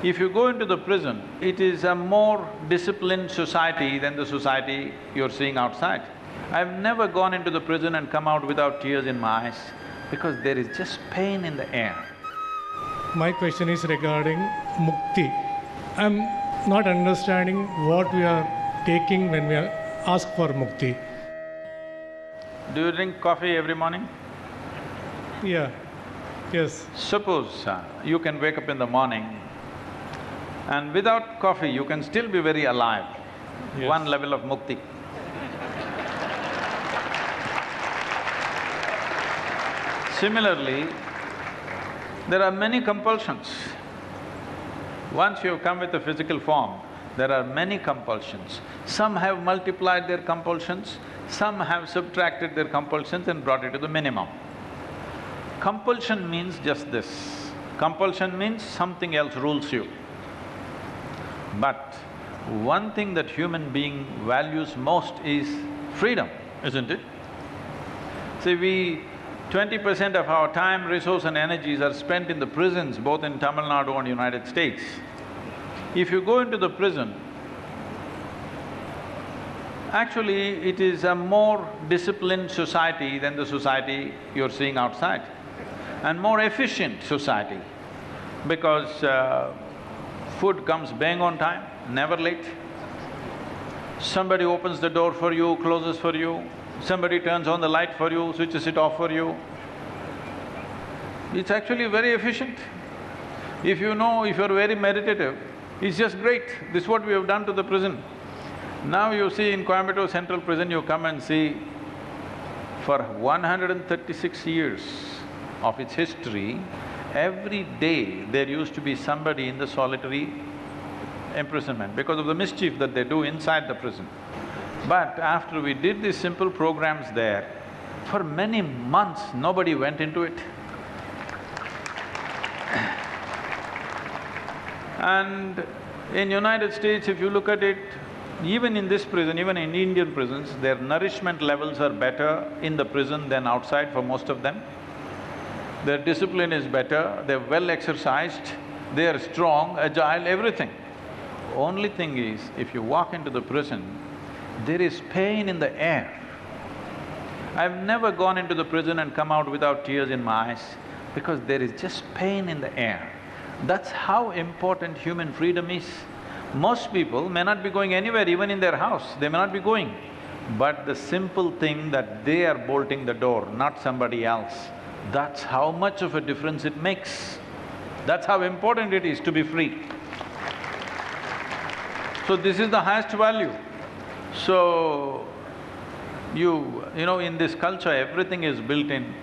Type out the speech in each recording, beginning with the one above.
If you go into the prison, it is a more disciplined society than the society you're seeing outside. I've never gone into the prison and come out without tears in my eyes because there is just pain in the air. My question is regarding mukti. I'm not understanding what we are taking when we are ask for mukti. Do you drink coffee every morning? Yeah, yes, Suppose uh, you can wake up in the morning and without coffee you can still be very alive, Yes. one level of mukti. Similarly, there are many compulsions. Once you come with a physical form, there are many compulsions. Some have multiplied their compulsions, some have subtracted their compulsions and brought it to the minimum. Compulsion means just this. Compulsion means something else rules you. But one thing that human being values most is freedom, isn't it? See, we… twenty percent of our time, resource and energies are spent in the prisons, both in Tamil Nadu and United States. If you go into the prison, actually it is a more disciplined society than the society you're seeing outside and more efficient society because uh, food comes bang on time, never late. Somebody opens the door for you, closes for you, somebody turns on the light for you, switches it off for you. It's actually very efficient. If you know, if you're very meditative, it's just great. This is what we have done to the prison. Now you see in Coimbatore Central Prison, you come and see, for one hundred and thirty-six years of its history, every day there used to be somebody in the solitary imprisonment because of the mischief that they do inside the prison. But after we did these simple programs there, for many months nobody went into it. And in United States, if you look at it, even in this prison, even in Indian prisons, their nourishment levels are better in the prison than outside for most of them. Their discipline is better, they're well exercised, they are strong, agile, everything. Only thing is, if you walk into the prison, there is pain in the air. I've never gone into the prison and come out without tears in my eyes because there is just pain in the air. That's how important human freedom is. Most people may not be going anywhere, even in their house, they may not be going. But the simple thing that they are bolting the door, not somebody else, that's how much of a difference it makes. That's how important it is to be free. So this is the highest value. So, you… you know, in this culture, everything is built in.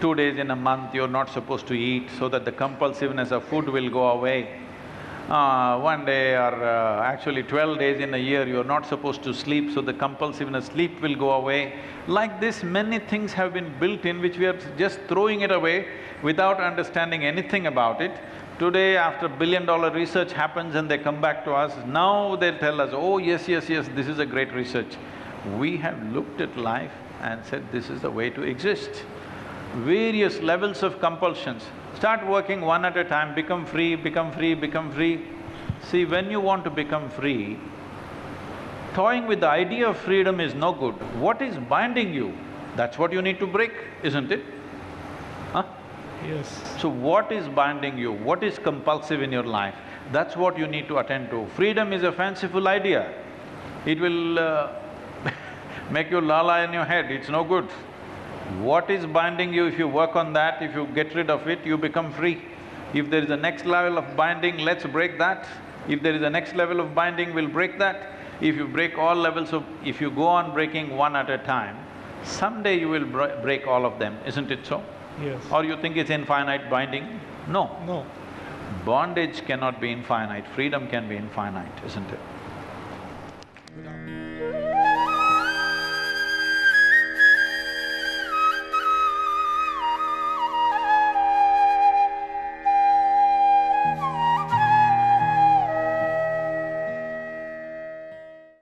Two days in a month, you're not supposed to eat so that the compulsiveness of food will go away. Uh, one day or uh, actually twelve days in a year, you're not supposed to sleep, so the compulsiveness, sleep will go away. Like this, many things have been built in which we are just throwing it away without understanding anything about it. Today, after billion-dollar research happens and they come back to us, now they'll tell us, oh yes, yes, yes, this is a great research. We have looked at life and said, this is the way to exist. Various levels of compulsions, start working one at a time, become free, become free, become free. See, when you want to become free, toying with the idea of freedom is no good. What is binding you, that's what you need to break, isn't it? Huh? yes. So what is binding you, what is compulsive in your life, that's what you need to attend to. Freedom is a fanciful idea. It will uh, make you lala in your head, it's no good. What is binding you, if you work on that, if you get rid of it, you become free. If there is a next level of binding, let's break that. If there is a next level of binding, we'll break that. If you break all levels of… if you go on breaking one at a time, someday you will br break all of them, isn't it so? Yes. Or you think it's infinite binding? No. No. Bondage cannot be infinite, freedom can be infinite, isn't it?